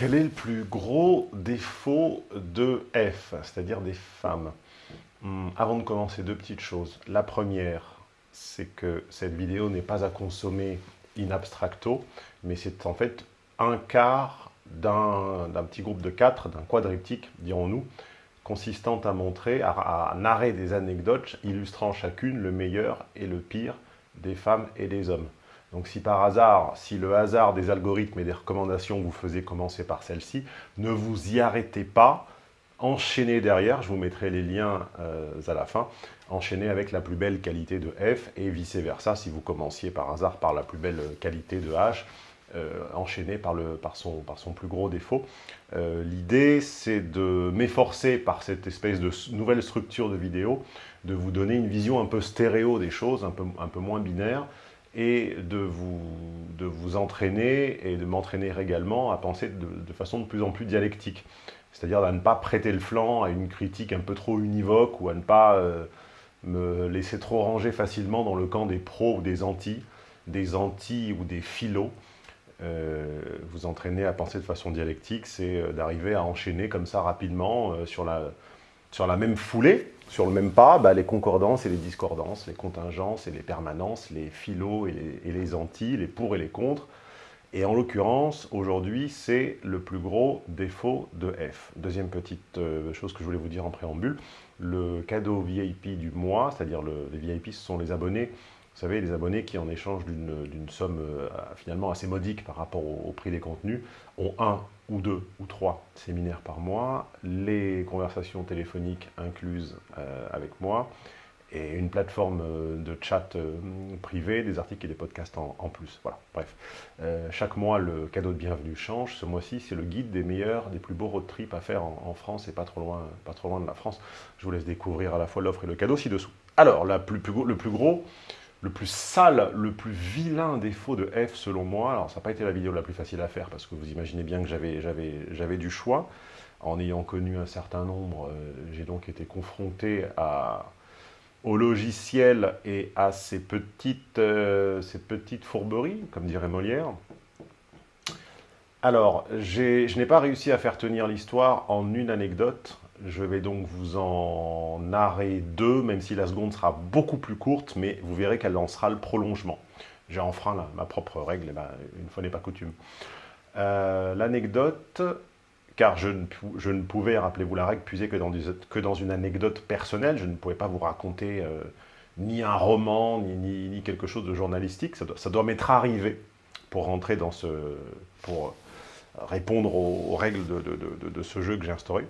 Quel est le plus gros défaut de F, c'est-à-dire des femmes hmm, Avant de commencer, deux petites choses. La première, c'est que cette vidéo n'est pas à consommer in abstracto, mais c'est en fait un quart d'un petit groupe de quatre, d'un quadriptyque, dirons-nous, consistant à montrer, à, à narrer des anecdotes illustrant chacune le meilleur et le pire des femmes et des hommes. Donc si par hasard, si le hasard des algorithmes et des recommandations vous faisait commencer par celle-ci, ne vous y arrêtez pas, enchaînez derrière, je vous mettrai les liens euh, à la fin, enchaînez avec la plus belle qualité de F et vice-versa, si vous commenciez par hasard par la plus belle qualité de H, euh, enchaînez par, le, par, son, par son plus gros défaut. Euh, l'idée, c'est de m'efforcer par cette espèce de nouvelle structure de vidéo, de vous donner une vision un peu stéréo des choses, un peu, un peu moins binaire, et de vous, de vous entraîner et de m'entraîner également à penser de, façon de plus en plus dialectique. C'est-à-dire à ne pas prêter le flanc à une critique un peu trop univoque ou à ne pas euh, me laisser trop ranger facilement dans le camp des pros ou des anti, des anti ou des philos. Euh, vous entraîner à penser de façon dialectique, c'est euh, d'arriver à enchaîner comme ça rapidement sur, la, sur la même foulée, sur le même pas, bah, les concordances et les discordances, les contingences et les permanences, les philos et les, anti, les pour et les contre. Et en l'occurrence, aujourd'hui, c'est le plus gros défaut de F. Deuxième petite euh, chose que je voulais vous dire en préambule, le cadeau VIP du mois, c'est-à-dire les VIP, ce sont les abonnés vous savez, les abonnés qui, en échange d'une somme euh, finalement assez modique par rapport au, prix des contenus, ont un ou deux ou trois séminaires par mois, les conversations téléphoniques incluses euh, avec moi, et une plateforme euh, de chat privé, des articles et des podcasts en, plus. Voilà, bref. chaque mois, le cadeau de bienvenue change. Ce mois-ci, c'est le guide des meilleurs, des plus beaux road trips à faire en, France et pas trop, loin, pas trop loin de la France. Je vous laisse découvrir à la fois l'offre et le cadeau ci-dessous. Alors, le plus gros, le plus sale, le plus vilain défaut de F selon moi, alors ça n'a pas été la vidéo la plus facile à faire parce que vous imaginez bien que j'avais du choix. En ayant connu un certain nombre, euh, j'ai donc été confronté à, au logiciel et à ces petites, euh, ces petites fourberies, comme dirait Molière. Alors, je n'ai pas réussi à faire tenir l'histoire en une anecdote, je vais donc vous en narrer deux, même si la seconde sera beaucoup plus courte, mais vous verrez qu'elle en sera le prolongement. J'ai enfreint ma propre règle, eh ben, une fois n'est pas coutume. Euh, l'anecdote, car je ne, pouvais, rappelez-vous la règle, puiser que dans, que dans, une anecdote personnelle, je ne pouvais pas vous raconter euh, ni un roman, ni, quelque chose de journalistique, ça doit, m'être arrivé pour rentrer dans ce... pour répondre aux, règles de ce jeu que j'ai instauré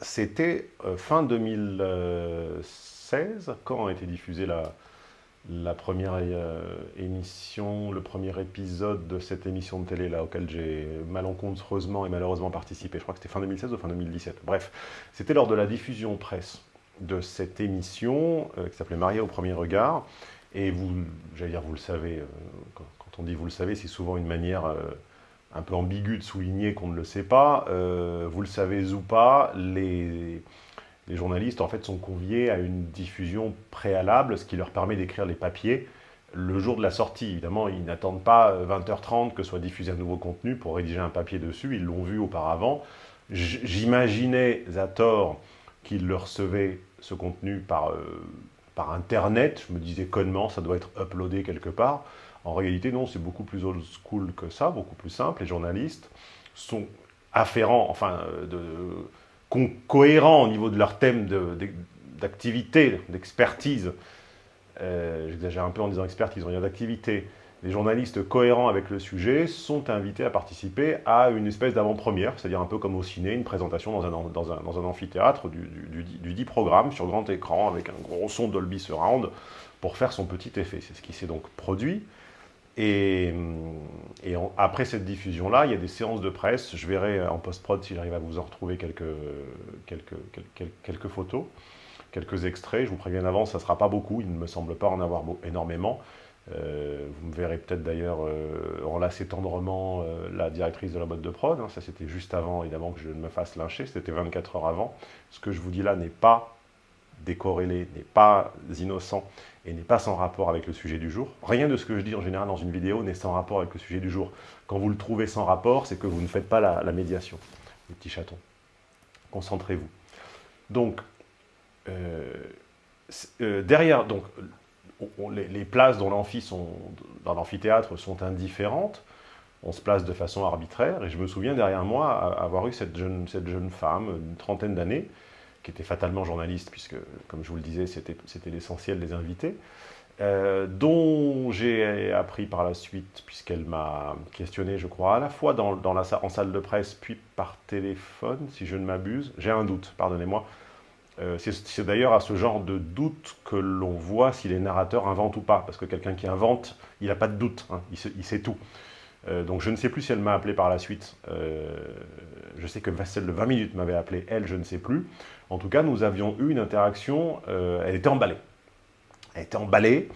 c'était euh, fin 2016, quand a été diffusée la, première euh, émission, le premier épisode de cette émission de télé là, auquel j'ai malencontreusement et malheureusement participé. Je crois que c'était fin 2016 ou fin 2017. Bref, c'était lors de la diffusion presse de cette émission euh, qui s'appelait Maria au premier regard. Et vous, j'allais dire, vous le savez, quand, on dit vous le savez, c'est souvent une manière un peu ambigu de souligner qu'on ne le sait pas. Euh, vous le savez ou pas, les, journalistes en fait sont conviés à une diffusion préalable, ce qui leur permet d'écrire les papiers le jour de la sortie. Évidemment, ils n'attendent pas 20h30 que soit diffusé un nouveau contenu pour rédiger un papier dessus, ils l'ont vu auparavant. J'imaginais à tort qu'ils le recevaient, ce contenu, par, euh, par Internet. Je me disais connement, ça doit être uploadé quelque part. En réalité, non, c'est beaucoup plus old school que ça, beaucoup plus simple. Les journalistes sont afférents, enfin, euh, cohérents au niveau de leur thème d'activité, d'expertise. Euh, j'exagère un peu en disant expertise, on dire d'activité. Les journalistes cohérents avec le sujet sont invités à participer à une espèce d'avant-première, c'est-à-dire un peu comme au ciné, une présentation dans un, dans un, amphithéâtre du, du, dit programme sur grand écran avec un gros son Dolby Surround pour faire son petit effet. C'est ce qui s'est donc produit. Et, après cette diffusion-là, il y a des séances de presse. Je verrai en post-prod si j'arrive à vous en retrouver quelques, photos, quelques extraits. Je vous préviens avant, ça ne sera pas beaucoup. Il ne me semble pas en avoir énormément. Euh, vous me verrez peut-être d'ailleurs euh, enlacer tendrement euh, la directrice de la boîte de prod. Hein. Ça, c'était juste avant, évidemment, que je ne me fasse lyncher. C'était 24 heures avant. Ce que je vous dis là n'est pas décorrélé, n'est pas innocent et n'est pas sans rapport avec le sujet du jour. Rien de ce que je dis en général dans une vidéo n'est sans rapport avec le sujet du jour. Quand vous le trouvez sans rapport, c'est que vous ne faites pas la, médiation. Les petits chatons. Concentrez-vous. Donc, euh, euh, derrière, donc, les, places dans l'amphithéâtre sont indifférentes. On se place de façon arbitraire. Et je me souviens derrière moi avoir eu cette jeune, cette jeune femme, une trentaine d'années, qui était fatalement journaliste, puisque, comme je vous le disais, c'était l'essentiel des invités, euh, dont j'ai appris par la suite, puisqu'elle m'a questionné, je crois, à la fois dans, la, en salle de presse, puis par téléphone, si je ne m'abuse. J'ai un doute, pardonnez-moi. Euh, c'est d'ailleurs à ce genre de doute que l'on voit si les narrateurs inventent ou pas, parce que quelqu'un qui invente, il n'a pas de doute, hein, il, sait tout. Euh, donc je ne sais plus si elle m'a appelé par la suite. je sais que celle de 20 minutes m'avait appelé, elle, je ne sais plus. En tout cas, nous avions eu une interaction, euh, elle était emballée. Elle était emballée,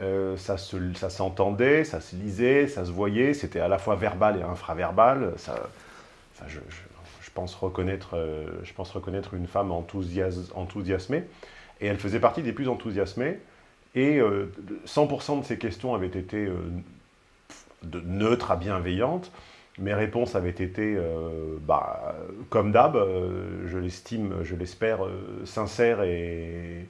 euh, ça s'entendait, ça, se lisait, ça se voyait, c'était à la fois verbal et infraverbal. Ça, je, pense reconnaître, euh, je pense reconnaître une femme enthousiasmée, et elle faisait partie des plus enthousiasmées, et 100% de ses questions avaient été neutres à bienveillantes, mes réponses avaient été, euh, bah, comme d'hab, euh, je l'estime, je l'espère, euh, sincères et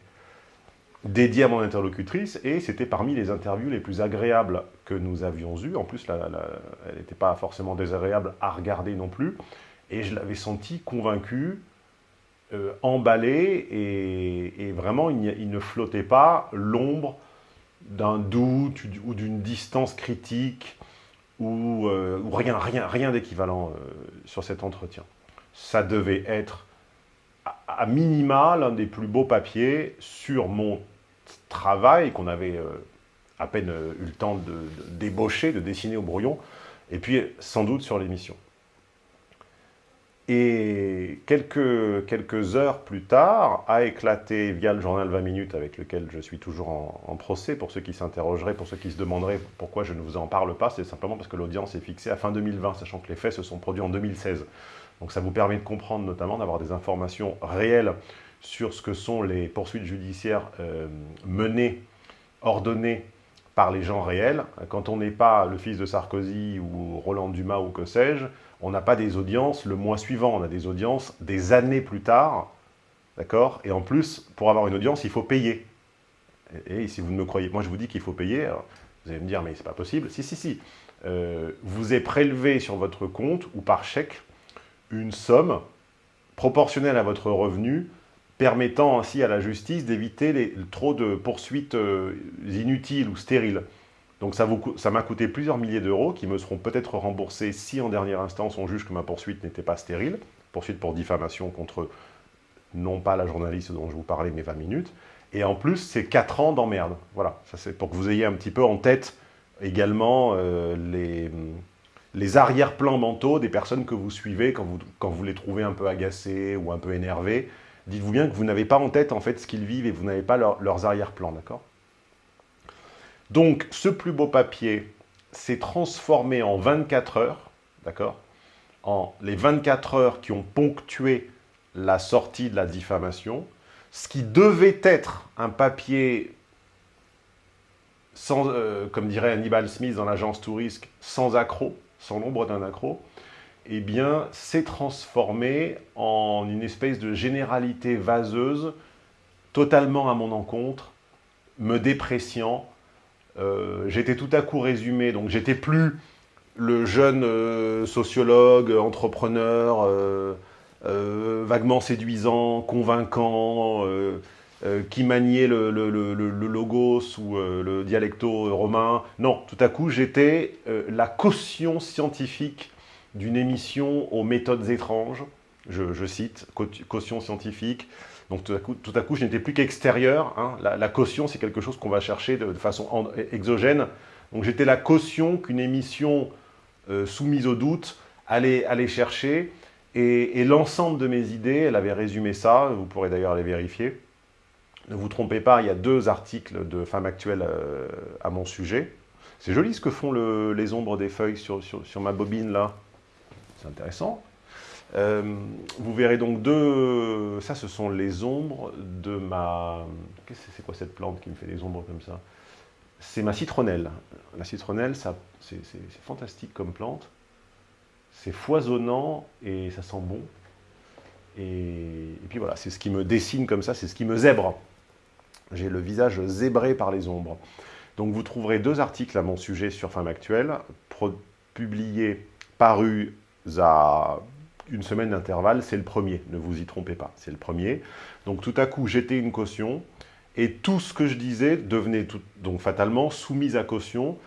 dédiées à mon interlocutrice, et c'était parmi les interviews les plus agréables que nous avions eues. En plus, elle n'était pas forcément désagréable à regarder non plus, et je l'avais senti convaincu, emballé, et, vraiment, il, ne flottait pas l'ombre d'un doute ou d'une distance critique ou, euh, rien, rien, rien d'équivalent euh, sur cet entretien. Ça devait être à, minima l'un des plus beaux papiers sur mon travail qu'on avait euh, à peine eu le temps de, débaucher, de dessiner au brouillon, et puis sans doute sur l'émission. Et quelques, quelques heures plus tard, a éclaté via le journal 20 minutes avec lequel je suis toujours en, procès, pour ceux qui s'interrogeraient, pour ceux qui se demanderaient pourquoi je ne vous en parle pas, c'est simplement parce que l'audience est fixée à fin 2020, sachant que les faits se sont produits en 2016. Donc ça vous permet de comprendre notamment, d'avoir des informations réelles sur ce que sont les poursuites judiciaires euh, menées, ordonnées par les gens réels. Quand on n'est pas le fils de Sarkozy ou Roland Dumas ou que sais-je, on n'a pas des audiences le mois suivant, on a des audiences des années plus tard, d'accord? Et en plus, pour avoir une audience, il faut payer. Et, si vous ne me croyez, moi je vous dis qu'il faut payer, vous allez me dire, mais c'est pas possible. Si, si, si. Euh, vous est prélevé sur votre compte ou par chèque une somme proportionnelle à votre revenu, permettant ainsi à la justice d'éviter trop de poursuites euh, inutiles ou stériles. Donc ça m'a coûté plusieurs milliers d'euros qui me seront peut-être remboursés si en dernière instance on juge que ma poursuite n'était pas stérile, poursuite pour diffamation contre non pas la journaliste dont je vous parlais, mais 20 minutes. Et en plus, c'est 4 ans d'emmerde. Voilà, ça c'est pour que vous ayez un petit peu en tête également euh, les, arrière-plans mentaux des personnes que vous suivez quand vous, quand vous les trouvez un peu agacés ou un peu énervés. Dites-vous bien que vous n'avez pas en tête en fait ce qu'ils vivent et vous n'avez pas leurs arrière-plans, d'accord? Donc, ce plus beau papier s'est transformé en 24 heures, d'accord? En les 24 heures qui ont ponctué la sortie de la diffamation, ce qui devait être un papier euh, comme dirait Hannibal Smith dans l'agence Tourisque, sans accro, sans l'ombre d'un accro, eh bien, s'est transformé en une espèce de généralité vaseuse, totalement à mon encontre, me dépréciant, euh, j'étais tout à coup résumé, donc j'étais plus le jeune euh, sociologue, entrepreneur, euh, vaguement séduisant, convaincant, qui maniait le, logos ou le dialecto romain. Non, tout à coup, j'étais la caution scientifique d'une émission aux méthodes étranges, je cite, caution scientifique, donc tout à coup, je n'étais plus qu'extérieur. Hein. La, caution, c'est quelque chose qu'on va chercher de, façon exogène. Donc j'étais la caution qu'une émission euh, soumise au doute allait, chercher. Et, l'ensemble de mes idées, elle avait résumé ça, vous pourrez d'ailleurs les vérifier. Ne vous trompez pas, il y a deux articles de Femmes Actuelles euh, à mon sujet. C'est joli ce que font les ombres des feuilles sur, ma bobine là. C'est intéressant. Euh, vous verrez donc deux... Ça, ce sont les ombres de ma... C'est quoi cette plante qui me fait des ombres comme ça? C'est ma citronnelle. La citronnelle, c'est fantastique comme plante. C'est foisonnant et ça sent bon. Et, puis voilà, c'est ce qui me dessine comme ça, c'est ce qui me zèbre. J'ai le visage zébré par les ombres. Donc vous trouverez deux articles à mon sujet sur Femme Actuelle, publiés, parus à une semaine d'intervalle, c'est le premier, ne vous y trompez pas, c'est le premier. Donc tout à coup, j'étais une caution, et tout ce que je disais devenait donc fatalement soumis à caution,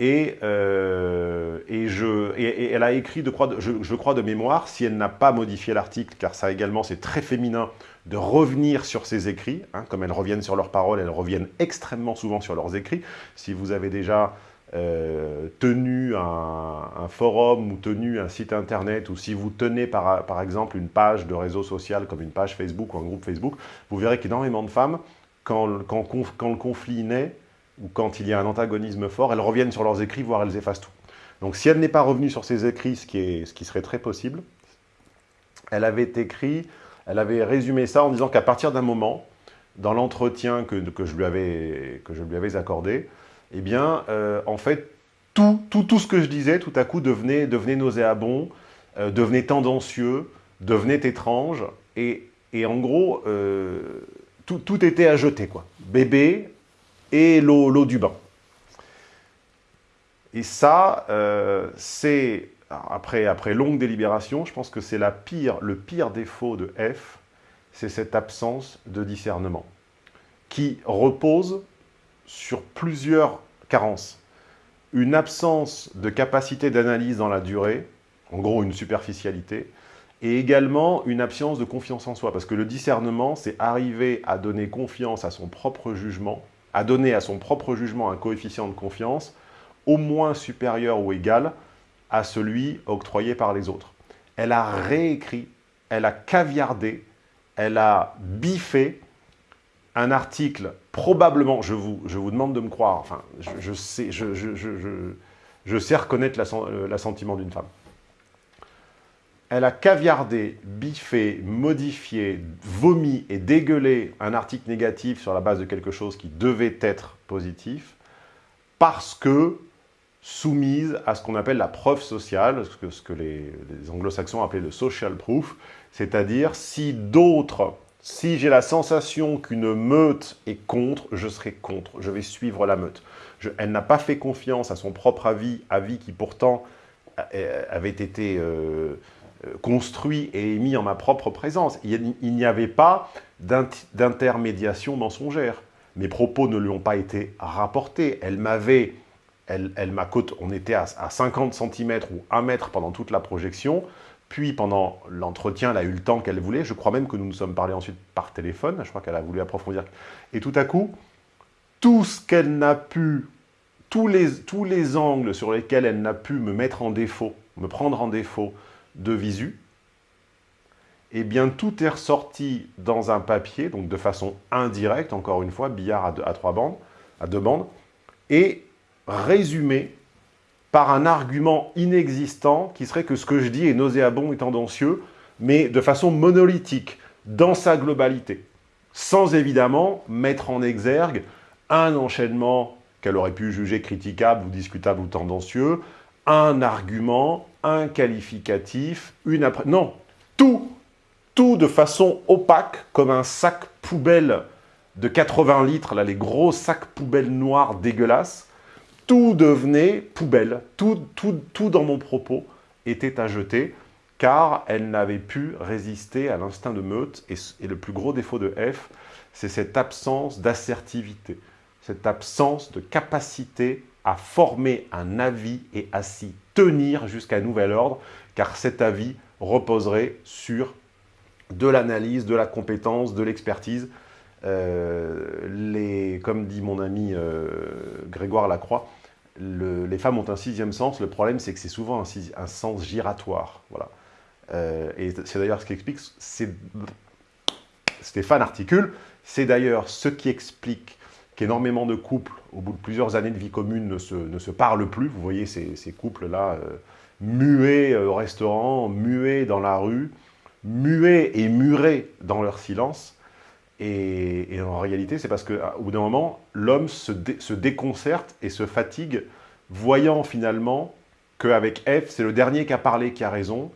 et, euh, et, je, et, elle a écrit, de, je, je crois de mémoire, si elle n'a pas modifié l'article, car ça également c'est très féminin, de revenir sur ses écrits, hein, comme elles reviennent sur leurs paroles, elles reviennent extrêmement souvent sur leurs écrits. Si vous avez déjà euh, tenu un, forum ou tenu un site internet, ou si vous tenez par, exemple une page de réseau social comme une page Facebook ou un groupe Facebook, vous verrez qu'énormément de femmes, quand, quand, quand le conflit naît, ou quand il y a un antagonisme fort, elles reviennent sur leurs écrits, voire elles effacent tout. Donc si elle n'est pas revenue sur ses écrits, ce qui, est, ce qui serait très possible, elle avait écrit, elle avait résumé ça en disant qu'à partir d'un moment, dans l'entretien que, que, que je lui avais accordé, eh bien, euh, en fait, tout, tout, tout, ce que je disais, tout à coup, devenait, devenait nauséabond, euh, devenait tendancieux, devenait étrange, et, et en gros, euh, tout, tout, était à jeter, quoi. Bébé, et l'eau du bain. Et ça, c'est, après, après longue délibération, je pense que c'est pire, le pire défaut de F, c'est cette absence de discernement, qui repose sur plusieurs carences. Une absence de capacité d'analyse dans la durée, en gros une superficialité, et également une absence de confiance en soi, parce que le discernement, c'est arriver à donner confiance à son propre jugement, à donner à son propre jugement un coefficient de confiance au moins supérieur ou égal à celui octroyé par les autres. Elle a réécrit, elle a caviardé, elle a biffé un article, probablement, je vous, je vous demande de me croire, enfin, je, sais, je, je, sais reconnaître l'assentiment d'une femme. Elle a caviardé, biffé, modifié, vomi et dégueulé un article négatif sur la base de quelque chose qui devait être positif parce que soumise à ce qu'on appelle la preuve sociale, ce que, ce que les, les anglo-saxons appelaient le social proof, c'est-à-dire si d'autres, si j'ai la sensation qu'une meute est contre, je serai contre, je vais suivre la meute. elle n'a pas fait confiance à son propre avis, avis qui pourtant euh, avait été euh, euh, construit et émis en ma propre présence. Il n'y avait pas d'intermédiation mensongère. Mes propos ne lui ont pas été rapportés. Elle m'avait, elle, elle on était à, 50 cm ou 1 mètre pendant toute la projection, puis pendant l'entretien, elle a eu le temps qu'elle voulait. Je crois même que nous nous sommes parlé ensuite par téléphone. Je crois qu'elle a voulu approfondir. Et tout à coup, tout ce qu'elle n'a pu, tous les, angles sur lesquels elle n'a pu me mettre en défaut, me prendre en défaut, de visu, eh bien tout est ressorti dans un papier, donc de façon indirecte, encore une fois, billard à trois bandes, à deux bandes, et résumé par un argument inexistant qui serait que ce que je dis est nauséabond et tendancieux, mais de façon monolithique, dans sa globalité, sans évidemment mettre en exergue un enchaînement qu'elle aurait pu juger critiquable ou discutable ou tendancieux, un argument, un qualificatif, une. Non, tout, tout de façon opaque, comme un sac poubelle de 80 litres, là, les gros sacs poubelles noirs dégueulasses, tout devenait poubelle. Tout, tout, tout dans mon propos était à jeter, car elle n'avait pu résister à l'instinct de meute. Et, le plus gros défaut de F, c'est cette absence d'assertivité, cette absence de capacité à former un avis et à s'y tenir jusqu'à nouvel ordre, car cet avis reposerait sur de l'analyse, de la compétence, de l'expertise. Euh, comme dit mon ami euh, Grégoire Lacroix, les femmes ont un sixième sens. Le problème, c'est que c'est souvent un, sens giratoire. Voilà. Euh, et c'est d'ailleurs ce qui explique, Stéphane articule, c'est d'ailleurs ce qui explique qu'énormément de couples, au bout de plusieurs années de vie commune, ne se, ne se parlent plus. Vous voyez ces, ces couples-là, euh, muets au restaurant, muets dans la rue, muets et murés dans leur silence. Et, en réalité, c'est parce qu'au bout d'un moment, l'homme se, déconcerte et se fatigue, voyant finalement qu'avec F, c'est le dernier qui a parlé qui a raison,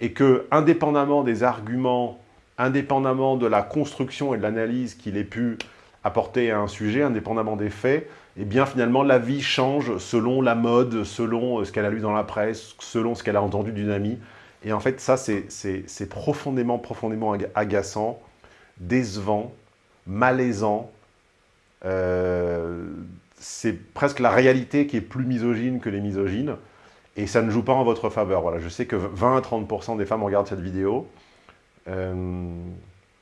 et que, indépendamment des arguments, indépendamment de la construction et de l'analyse qu'il ait pu apporter à un sujet, indépendamment des faits, eh bien finalement la vie change selon la mode, selon ce qu'elle a lu dans la presse, selon ce qu'elle a entendu d'une amie. Et en fait, ça, c'est profondément, profondément agaçant décevant, malaisant. Euh, c'est presque la réalité qui est plus misogyne que les misogynes. Et ça ne joue pas en votre faveur. Voilà, je sais que 20 à 30% des femmes regardent cette vidéo. Euh,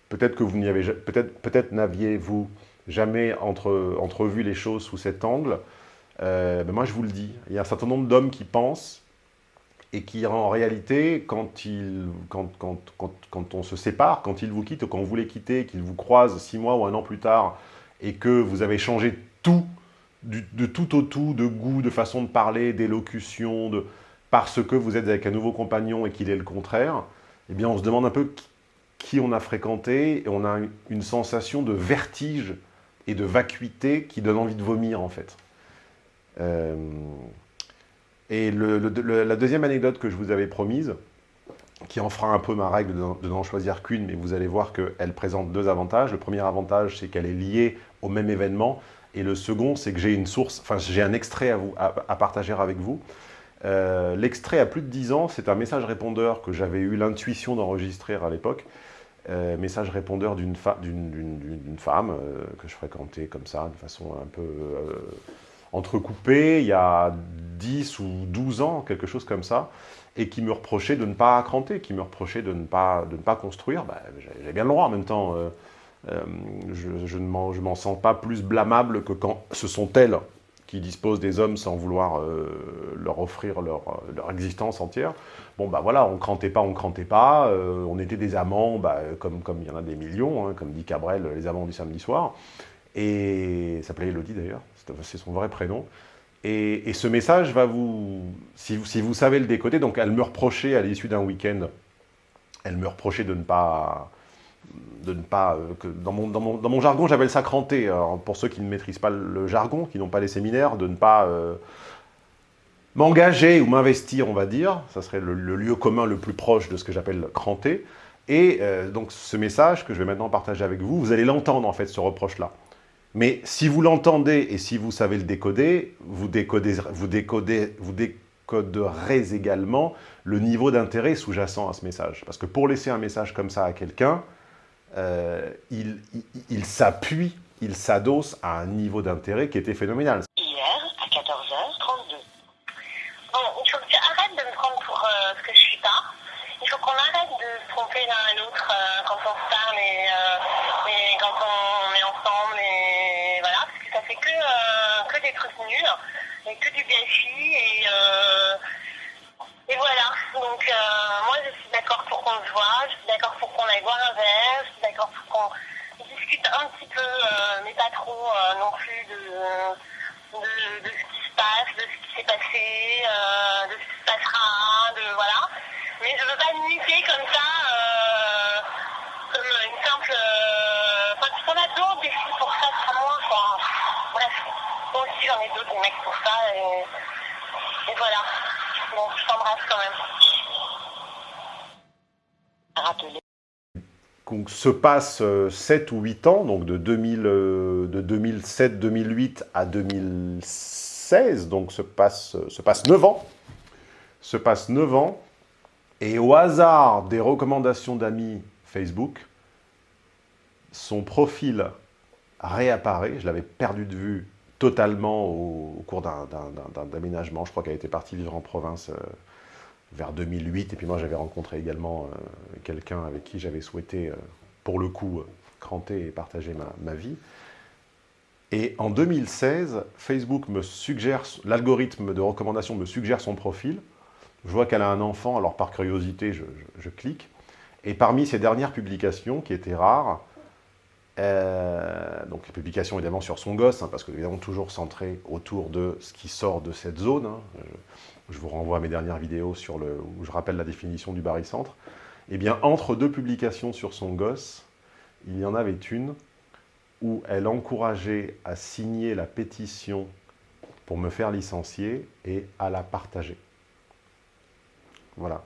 peut-être que vous n'y avez peut-être peut-être n'aviez-vous jamais entre, entrevu les choses sous cet angle. Euh, ben moi, je vous le dis, il y a un certain nombre d'hommes qui pensent et qui en réalité, quand, il, quand, quand, quand, quand, on se sépare, quand il vous quitte, quand vous les quittez, qu'il vous croise six mois ou un an plus tard, et que vous avez changé tout, de tout au tout, de goût, de façon de parler, d'élocution, de, parce que vous êtes avec un nouveau compagnon et qu'il est le contraire, eh bien on se demande un peu qui on a fréquenté, et on a une sensation de vertige et de vacuité qui donne envie de vomir en fait. Euh, et la deuxième anecdote que je vous avais promise, qui en fera un peu ma règle de, n'en choisir qu'une, mais vous allez voir qu'elle présente deux avantages. Le premier avantage, c'est qu'elle est liée au même événement. Et le second, c'est que j'ai une source, enfin j'ai un extrait à, vous, à, partager avec vous. Euh, l'extrait a plus de 10 ans, c'est un message répondeur que j'avais eu l'intuition d'enregistrer à l'époque. Euh, message répondeur d'une femme euh, que je fréquentais comme ça, de façon un peu entrecoupé il y a 10 ou 12 ans, quelque chose comme ça, et qui me reprochait de ne pas cranter, qui me reprochait de ne pas, de ne pas construire. Bah, J'ai bien le droit en même temps. Euh, euh, je, ne m'en sens pas plus blâmable que quand ce sont elles qui disposent des hommes sans vouloir euh, leur offrir leur, leur, existence entière. Bon, bah voilà, on crantait pas, on crantait pas, on était des amants, bah, comme, comme il y en a des millions, hein, comme dit Cabrel, les amants du samedi soir. Et ça s'appelait Elodie d'ailleurs, c'est son vrai prénom. Et, ce message va vous, si, vous, savez le décoder, donc elle me reprochait à l'issue d'un week-end, elle me reprochait de ne pas, de ne pas, euh, dans mon jargon j'appelle ça cranter, pour ceux qui ne maîtrisent pas le jargon, qui n'ont pas les séminaires, de ne pas euh, m'engager ou m'investir, on va dire, ça serait le, lieu commun le plus proche de ce que j'appelle cranter, et euh, donc ce message que je vais maintenant partager avec vous, vous allez l'entendre en fait, ce reproche-là. Mais si vous l'entendez et si vous savez le décoder, vous, décodez, vous, décodez, vous décoderez également le niveau d'intérêt sous-jacent à ce message. Parce que pour laisser un message comme ça à quelqu'un, euh, il, s'appuie, il s'adosse à un niveau d'intérêt qui était phénoménal. Hier, à 14h32. Bon, il faut que tu de me prendre pour euh, ce que je suis pas. Il faut qu'on arrête de se tromper l'un à l'autre euh, quand on se parle et, quand on fait que, euh, que des trucs nuls, et que du gâchis, et, euh, et voilà. Donc euh, moi je suis d'accord pour qu'on se voit, je suis d'accord pour qu'on aille boire un verre, je suis d'accord pour qu'on discute un petit peu, mais pas trop non plus de, de, ce qui se passe, de ce qui s'est passé, de ce qui se passera, de voilà. Mais je veux pas niquer comme ça, comme une simple. Enfin, on a d'autres défis pour ça, c'est moi, quoi. Bref, moi aussi j'en ai d'autres mecs pour ça et, voilà. Bon, je t'embrasse quand même. Rappeler. Donc, se passe 7 euh, ou 8 ans, donc de, 2000, euh, 2007-2008 à 2016, donc se passe, se passe 9 ans. Se passe 9 ans, et au hasard des recommandations d'amis Facebook, son profil réapparaît. Je l'avais perdu de vue totalement au, cours d'un déménagement. Je crois qu'elle était partie vivre en province euh, vers 2008. Et puis moi, j'avais rencontré également euh, quelqu'un avec qui j'avais souhaité, euh, pour le coup, cranter et partager ma, vie. Et en 2016, Facebook me suggère, l'algorithme de recommandation me suggère son profil. Je vois qu'elle a un enfant, alors par curiosité, je clique. Et parmi ses dernières publications, qui étaient rares, Euh, donc les publications évidemment sur son gosse, hein, parce que évidemment toujours centré autour de ce qui sort de cette zone. Hein. Je, vous renvoie à mes dernières vidéos sur le, où je rappelle la définition du barycentre. Eh bien, entre deux publications sur son gosse, il y en avait une où elle encourageait à signer la pétition pour me faire licencier et à la partager. Voilà.